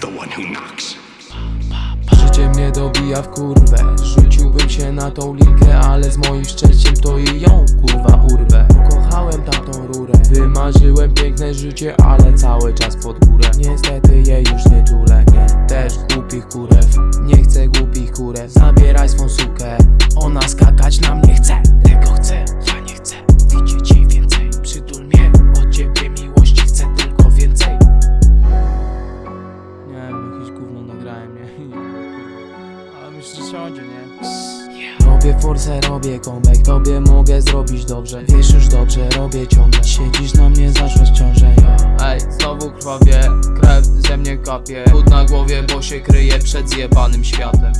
the one who knocks. Życie mnie dobija w kurwę. Rzuciłbym się na tą linkę Ale z moim szczęściem to i ją kurwa urwę. Kochałem tamtą rurę. Wymarzyłem piękne życie Ale cały czas pod górę. Niestety jej już nie czule Nie, też głupich kurew. Nie chcę głupich kurew. Zabieraj swą sukę. Ona skakać na mnie chce jakieś gówno nagrałem, nie? Ale myślę, że siądzie, nie? Robię forsę, robię comeback Tobie mogę zrobić dobrze. Wiesz już dobrze, robię ciągle. Siedzisz na mnie, zaszłaś ciążę, yo Ej, znowu krwawie Krew ze mnie kapie. Chód na głowie, bo się kryje przed zjebanym światem